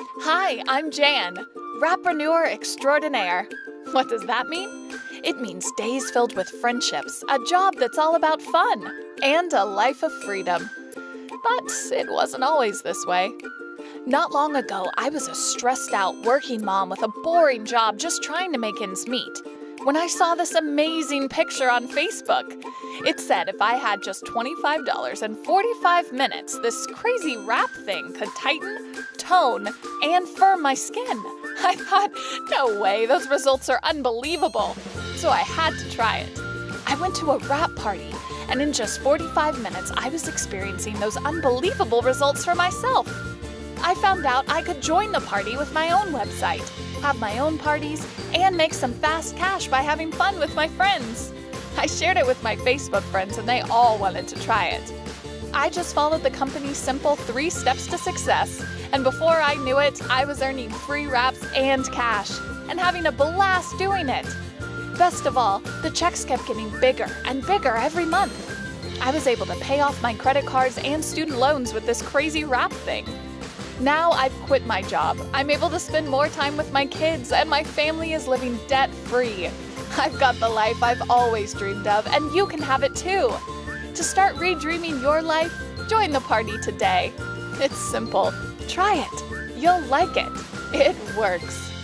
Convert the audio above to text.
Hi, I'm Jan, wrapreneur extraordinaire. What does that mean? It means days filled with friendships, a job that's all about fun, and a life of freedom. But it wasn't always this way. Not long ago, I was a stressed out working mom with a boring job just trying to make ends meet when I saw this amazing picture on Facebook. It said if I had just $25 and 45 minutes, this crazy wrap thing could tighten, tone, and firm my skin. I thought, no way, those results are unbelievable. So I had to try it. I went to a wrap party, and in just 45 minutes, I was experiencing those unbelievable results for myself. I found out I could join the party with my own website, have my own parties, and make some fast cash by having fun with my friends. I shared it with my Facebook friends and they all wanted to try it. I just followed the company's simple three steps to success, and before I knew it, I was earning free wraps and cash, and having a blast doing it. Best of all, the checks kept getting bigger and bigger every month. I was able to pay off my credit cards and student loans with this crazy wrap thing. Now I've quit my job. I'm able to spend more time with my kids, and my family is living debt free. I've got the life I've always dreamed of, and you can have it too. To start redreaming your life, join the party today. It's simple. Try it. You'll like it. It works.